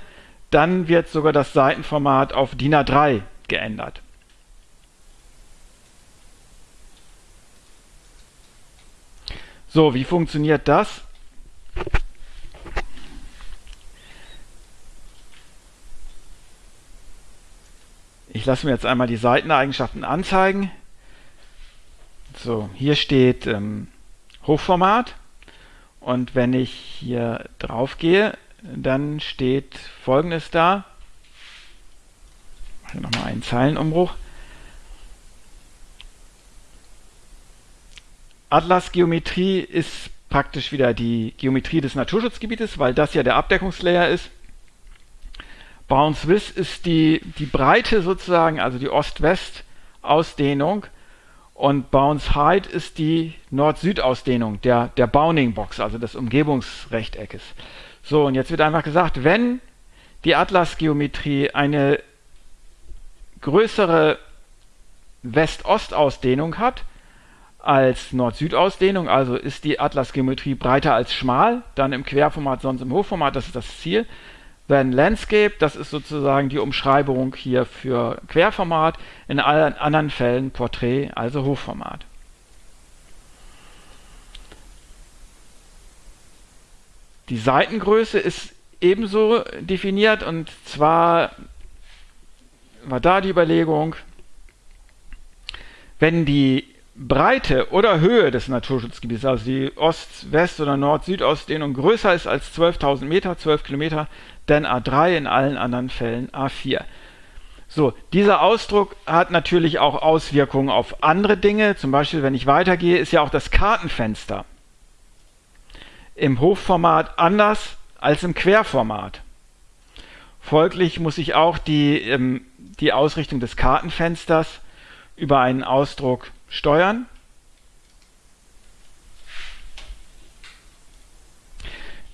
dann wird sogar das Seitenformat auf DIN A3 geändert. So, wie funktioniert das? Ich lasse mir jetzt einmal die Seiteneigenschaften anzeigen. So, hier steht ähm, Hochformat. Und wenn ich hier drauf gehe, dann steht folgendes da. Ich mache nochmal einen Zeilenumbruch. Atlas-Geometrie ist praktisch wieder die Geometrie des Naturschutzgebietes, weil das ja der Abdeckungslayer ist. Bounce-Width ist die, die Breite sozusagen, also die Ost-West-Ausdehnung und Bounce Height ist die Nord-Süd-Ausdehnung der, der Bounding-Box, also des Umgebungsrechteckes. So, und jetzt wird einfach gesagt, wenn die Atlas-Geometrie eine größere West-Ost-Ausdehnung hat als Nord-Süd-Ausdehnung, also ist die Atlas-Geometrie breiter als schmal, dann im Querformat, sonst im Hochformat, das ist das Ziel. Then Landscape, das ist sozusagen die Umschreibung hier für Querformat, in allen anderen Fällen Porträt, also Hochformat. Die Seitengröße ist ebenso definiert und zwar war da die Überlegung, wenn die Breite oder Höhe des Naturschutzgebietes, also die Ost-, West- oder Nord-Süd-Ausdehnung größer ist als 12.000 Meter, 12 Kilometer, dann A3, in allen anderen Fällen A4. So, dieser Ausdruck hat natürlich auch Auswirkungen auf andere Dinge. Zum Beispiel, wenn ich weitergehe, ist ja auch das Kartenfenster im Hochformat anders als im Querformat. Folglich muss ich auch die, ähm, die Ausrichtung des Kartenfensters über einen Ausdruck steuern.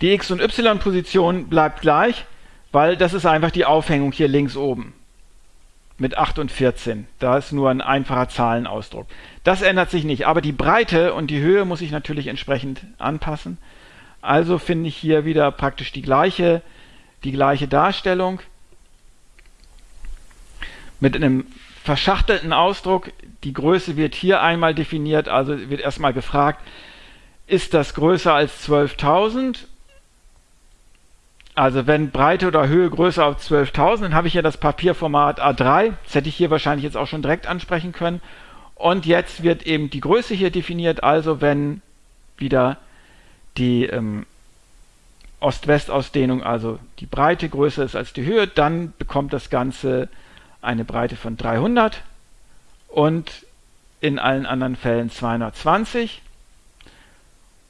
Die X- und Y-Position bleibt gleich, weil das ist einfach die Aufhängung hier links oben. mit 8 und 14. Da ist nur ein einfacher Zahlenausdruck. Das ändert sich nicht, aber die Breite und die Höhe muss ich natürlich entsprechend anpassen. Also finde ich hier wieder praktisch die gleiche, die gleiche Darstellung mit einem verschachtelten Ausdruck. Die Größe wird hier einmal definiert, also wird erstmal gefragt, ist das größer als 12.000? Also wenn Breite oder Höhe größer als 12.000, dann habe ich hier das Papierformat A3. Das hätte ich hier wahrscheinlich jetzt auch schon direkt ansprechen können. Und jetzt wird eben die Größe hier definiert, also wenn wieder die ähm, Ost-West-Ausdehnung, also die Breite größer ist als die Höhe, dann bekommt das Ganze eine Breite von 300 und in allen anderen Fällen 220.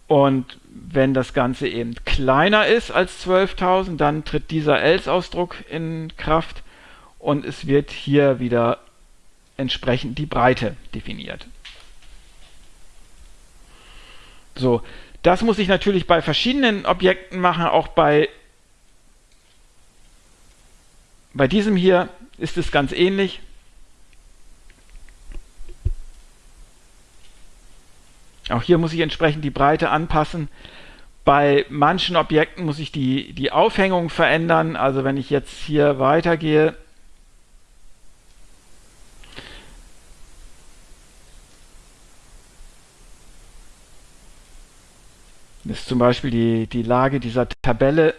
Und wenn das Ganze eben kleiner ist als 12.000, dann tritt dieser else-Ausdruck in Kraft und es wird hier wieder entsprechend die Breite definiert. So, das muss ich natürlich bei verschiedenen Objekten machen, auch bei, bei diesem hier ist es ganz ähnlich. Auch hier muss ich entsprechend die Breite anpassen. Bei manchen Objekten muss ich die, die Aufhängung verändern. Also wenn ich jetzt hier weitergehe, ist zum Beispiel die, die Lage dieser Tabelle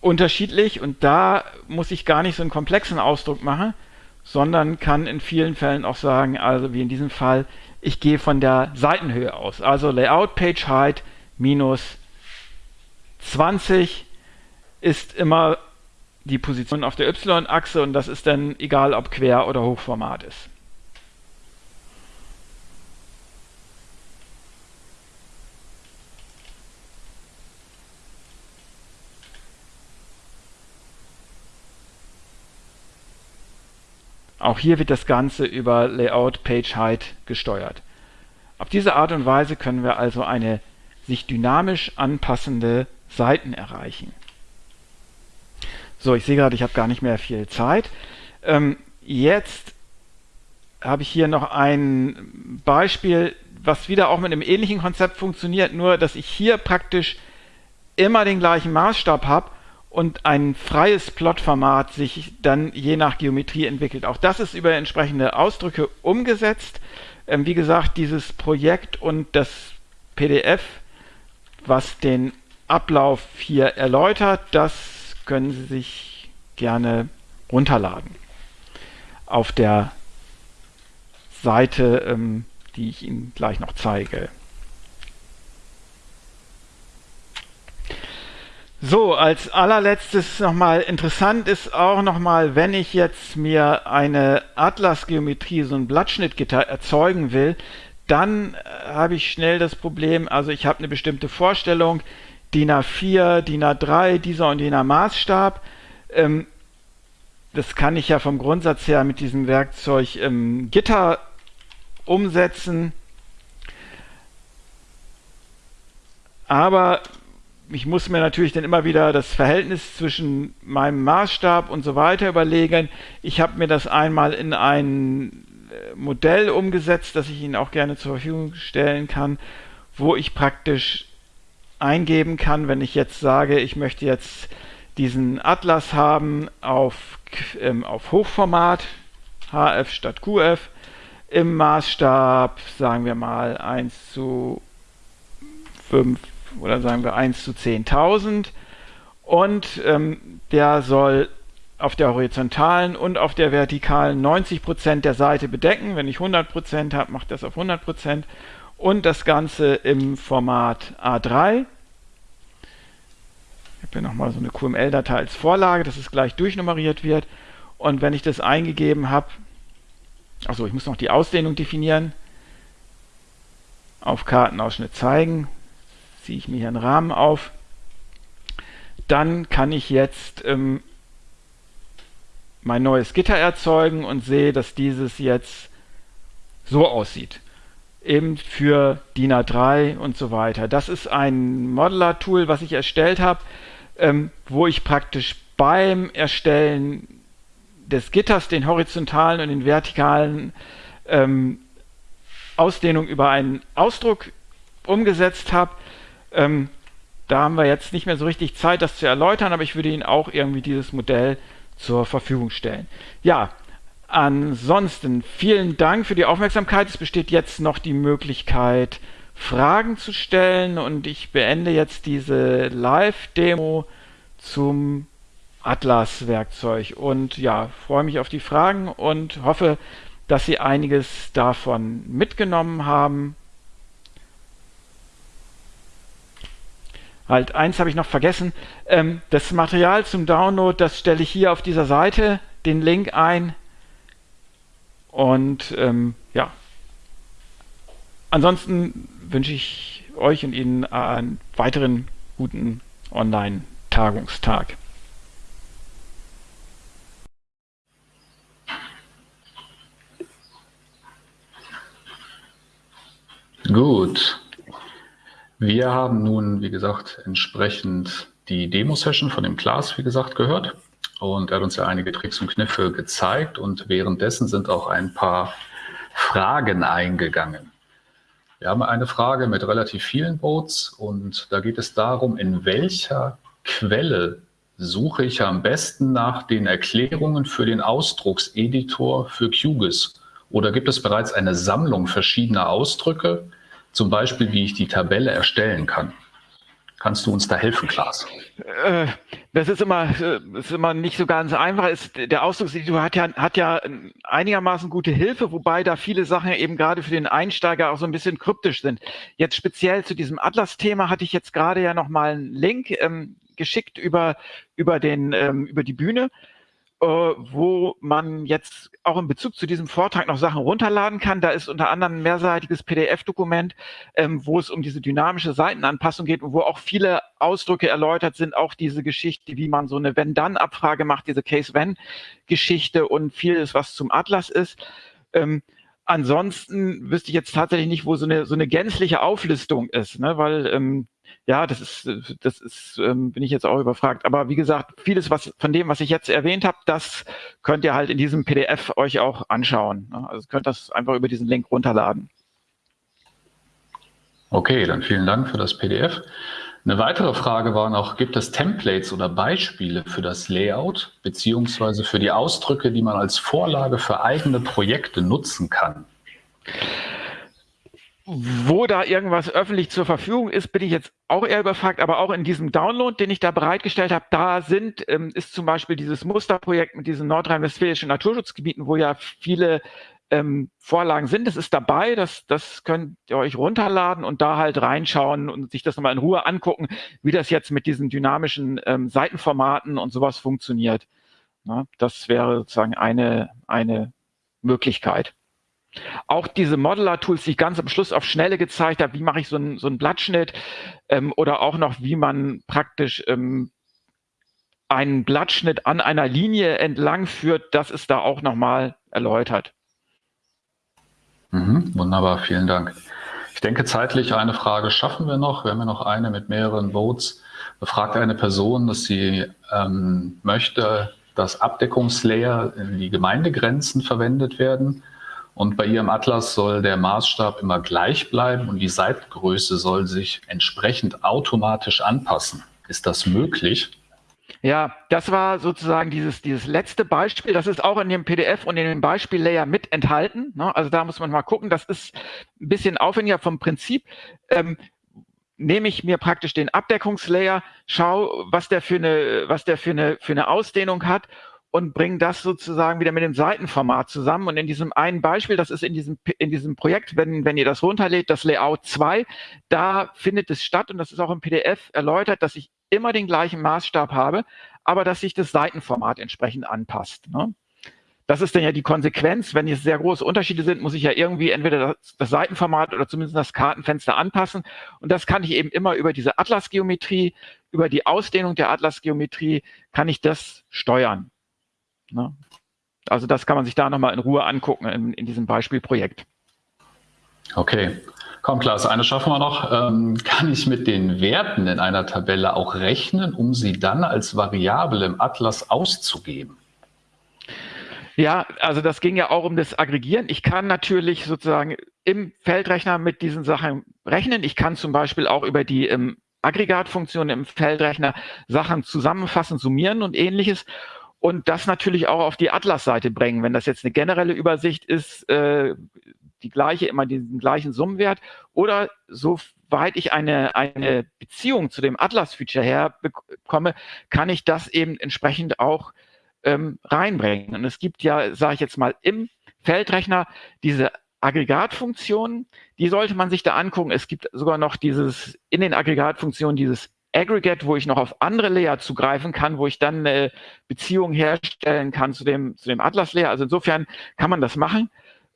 unterschiedlich und da muss ich gar nicht so einen komplexen Ausdruck machen, sondern kann in vielen Fällen auch sagen, also wie in diesem Fall, ich gehe von der Seitenhöhe aus. Also Layout Page Height minus 20 ist immer die Position auf der Y-Achse und das ist dann egal, ob Quer- oder Hochformat ist. Auch hier wird das Ganze über Layout Page Height gesteuert. Auf diese Art und Weise können wir also eine sich dynamisch anpassende Seiten erreichen. So, ich sehe gerade, ich habe gar nicht mehr viel Zeit. Ähm, jetzt habe ich hier noch ein Beispiel, was wieder auch mit einem ähnlichen Konzept funktioniert, nur dass ich hier praktisch immer den gleichen Maßstab habe und ein freies Plotformat sich dann je nach Geometrie entwickelt. Auch das ist über entsprechende Ausdrücke umgesetzt. Ähm, wie gesagt, dieses Projekt und das PDF, was den Ablauf hier erläutert, das können Sie sich gerne runterladen. Auf der Seite, ähm, die ich Ihnen gleich noch zeige. So, als allerletztes nochmal interessant ist auch nochmal, wenn ich jetzt mir eine Atlas-Geometrie, so ein Blattschnittgitter erzeugen will, dann äh, habe ich schnell das Problem, also ich habe eine bestimmte Vorstellung, DIN A4, DIN A3, dieser und jener Maßstab. Ähm, das kann ich ja vom Grundsatz her mit diesem Werkzeug ähm, Gitter umsetzen. Aber ich muss mir natürlich dann immer wieder das Verhältnis zwischen meinem Maßstab und so weiter überlegen. Ich habe mir das einmal in ein äh, Modell umgesetzt, das ich Ihnen auch gerne zur Verfügung stellen kann, wo ich praktisch eingeben kann, wenn ich jetzt sage, ich möchte jetzt diesen Atlas haben auf, ähm, auf Hochformat, HF statt QF, im Maßstab, sagen wir mal 1 zu 5 oder sagen wir 1 zu 10.000 und ähm, der soll auf der horizontalen und auf der vertikalen 90% der Seite bedecken. Wenn ich 100% habe, macht das auf 100% und das Ganze im Format A3. Ich habe hier nochmal so eine QML-Datei als Vorlage, dass es gleich durchnummeriert wird. Und wenn ich das eingegeben habe, achso, ich muss noch die Ausdehnung definieren. Auf Kartenausschnitt zeigen, ziehe ich mir hier einen Rahmen auf. Dann kann ich jetzt ähm, mein neues Gitter erzeugen und sehe, dass dieses jetzt so aussieht. eben für DIN A3 und so weiter. Das ist ein Modeler-Tool, was ich erstellt habe, ähm, wo ich praktisch beim Erstellen des Gitters den horizontalen und den vertikalen ähm, Ausdehnung über einen Ausdruck umgesetzt habe. Ähm, da haben wir jetzt nicht mehr so richtig Zeit, das zu erläutern, aber ich würde Ihnen auch irgendwie dieses Modell zur Verfügung stellen. Ja, ansonsten vielen Dank für die Aufmerksamkeit. Es besteht jetzt noch die Möglichkeit, Fragen zu stellen und ich beende jetzt diese Live-Demo zum Atlas-Werkzeug und ja, freue mich auf die Fragen und hoffe, dass Sie einiges davon mitgenommen haben. Halt, eins habe ich noch vergessen. Ähm, das Material zum Download, das stelle ich hier auf dieser Seite, den Link ein. Und ähm, ja, ansonsten wünsche ich euch und Ihnen einen weiteren guten Online-Tagungstag. Gut. Wir haben nun, wie gesagt, entsprechend die Demo-Session von dem Klaas, wie gesagt, gehört. Und er hat uns ja einige Tricks und Kniffe gezeigt und währenddessen sind auch ein paar Fragen eingegangen. Wir haben eine Frage mit relativ vielen Votes und da geht es darum, in welcher Quelle suche ich am besten nach den Erklärungen für den Ausdruckseditor für QGIS? Oder gibt es bereits eine Sammlung verschiedener Ausdrücke, zum Beispiel, wie ich die Tabelle erstellen kann. Kannst du uns da helfen, Klaas? Äh, das ist immer, ist immer nicht so ganz einfach. Ist, der Ausdruckseditor hat ja, hat ja einigermaßen gute Hilfe, wobei da viele Sachen eben gerade für den Einsteiger auch so ein bisschen kryptisch sind. Jetzt speziell zu diesem Atlas-Thema hatte ich jetzt gerade ja nochmal einen Link ähm, geschickt über, über, den, ähm, über die Bühne. Äh, wo man jetzt auch in Bezug zu diesem Vortrag noch Sachen runterladen kann. Da ist unter anderem ein mehrseitiges PDF-Dokument, ähm, wo es um diese dynamische Seitenanpassung geht und wo auch viele Ausdrücke erläutert sind, auch diese Geschichte, wie man so eine Wenn-Dann-Abfrage macht, diese Case-When-Geschichte und vieles, was zum Atlas ist. Ähm, ansonsten wüsste ich jetzt tatsächlich nicht, wo so eine, so eine gänzliche Auflistung ist, ne? weil ähm, ja, das ist, das ist, ähm, bin ich jetzt auch überfragt. Aber wie gesagt, vieles was von dem, was ich jetzt erwähnt habe, das könnt ihr halt in diesem PDF euch auch anschauen. Ne? Also könnt das einfach über diesen Link runterladen. Okay, dann vielen Dank für das PDF. Eine weitere Frage war noch, gibt es Templates oder Beispiele für das Layout beziehungsweise für die Ausdrücke, die man als Vorlage für eigene Projekte nutzen kann? Wo da irgendwas öffentlich zur Verfügung ist, bin ich jetzt auch eher überfragt, aber auch in diesem Download, den ich da bereitgestellt habe, da sind, ähm, ist zum Beispiel dieses Musterprojekt mit diesen nordrhein-westfälischen Naturschutzgebieten, wo ja viele ähm, Vorlagen sind. Das ist dabei, das, das könnt ihr euch runterladen und da halt reinschauen und sich das nochmal in Ruhe angucken, wie das jetzt mit diesen dynamischen ähm, Seitenformaten und sowas funktioniert. Na, das wäre sozusagen eine, eine Möglichkeit. Auch diese Modeler-Tools, die ich ganz am Schluss auf Schnelle gezeigt habe, wie mache ich so einen, so Blattschnitt ähm, oder auch noch, wie man praktisch ähm, einen Blattschnitt an einer Linie entlang führt, das ist da auch nochmal erläutert. Mhm, wunderbar, vielen Dank. Ich denke, zeitlich eine Frage schaffen wir noch. Wir haben ja noch eine mit mehreren Votes. Befragt eine Person, dass sie ähm, möchte, dass Abdeckungslayer in die Gemeindegrenzen verwendet werden. Und bei ihrem Atlas soll der Maßstab immer gleich bleiben und die Seitengröße soll sich entsprechend automatisch anpassen. Ist das möglich? Ja, das war sozusagen dieses, dieses letzte Beispiel. Das ist auch in dem PDF und in dem Beispiel-Layer mit enthalten. Ne? Also da muss man mal gucken. Das ist ein bisschen aufwendiger vom Prinzip. Ähm, nehme ich mir praktisch den Abdeckungslayer, schau, was der für eine, was der für eine, für eine Ausdehnung hat und bringen das sozusagen wieder mit dem Seitenformat zusammen. Und in diesem einen Beispiel, das ist in diesem, in diesem Projekt, wenn, wenn ihr das runterlädt, das Layout 2, da findet es statt und das ist auch im PDF erläutert, dass ich immer den gleichen Maßstab habe, aber dass sich das Seitenformat entsprechend anpasst. Ne? Das ist dann ja die Konsequenz. Wenn jetzt sehr große Unterschiede sind, muss ich ja irgendwie entweder das, das, Seitenformat oder zumindest das Kartenfenster anpassen. Und das kann ich eben immer über diese Atlasgeometrie, über die Ausdehnung der Atlasgeometrie, kann ich das steuern. Ne? Also das kann man sich da nochmal in Ruhe angucken in, in diesem Beispielprojekt. Okay. Komm, Klaas, eine schaffen wir noch. Ähm, kann ich mit den Werten in einer Tabelle auch rechnen, um sie dann als Variable im Atlas auszugeben? Ja, also das ging ja auch um das Aggregieren. Ich kann natürlich sozusagen im Feldrechner mit diesen Sachen rechnen. Ich kann zum Beispiel auch über die ähm, Aggregatfunktion im Feldrechner Sachen zusammenfassen, summieren und ähnliches. Und das natürlich auch auf die Atlas-Seite bringen. Wenn das jetzt eine generelle Übersicht ist, äh, die gleiche, immer den gleichen Summenwert. Oder soweit ich eine, eine Beziehung zu dem Atlas-Feature herbekomme, kann ich das eben entsprechend auch ähm, reinbringen. Und es gibt ja, sage ich jetzt mal, im Feldrechner diese Aggregatfunktionen, die sollte man sich da angucken. Es gibt sogar noch dieses, in den Aggregatfunktionen dieses Aggregate, wo ich noch auf andere Layer zugreifen kann, wo ich dann eine Beziehung herstellen kann zu dem, zu dem Atlas-Layer. Also insofern kann man das machen,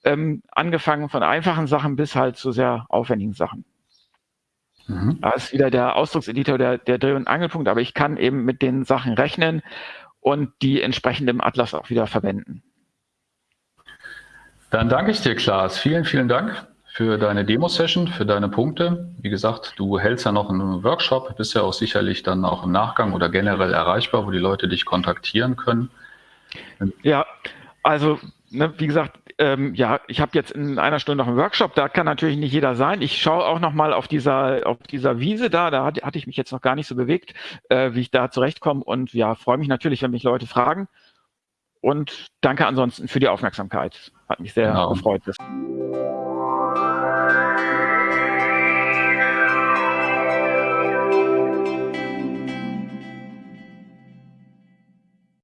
ähm, angefangen von einfachen Sachen bis halt zu sehr aufwendigen Sachen. Mhm. Da ist wieder der Ausdruckseditor der, der Dreh- und Angelpunkt, aber ich kann eben mit den Sachen rechnen und die entsprechend im Atlas auch wieder verwenden. Dann danke ich dir, Klaas. Vielen, vielen Dank für deine Demo-Session, für deine Punkte. Wie gesagt, du hältst ja noch einen Workshop, bist ja auch sicherlich dann auch im Nachgang oder generell erreichbar, wo die Leute dich kontaktieren können. Ja, also ne, wie gesagt, ähm, ja, ich habe jetzt in einer Stunde noch einen Workshop, da kann natürlich nicht jeder sein. Ich schaue auch noch mal auf dieser, auf dieser Wiese da, da hatte, hatte ich mich jetzt noch gar nicht so bewegt, äh, wie ich da zurechtkomme und ja, freue mich natürlich, wenn mich Leute fragen und danke ansonsten für die Aufmerksamkeit. Hat mich sehr genau. gefreut.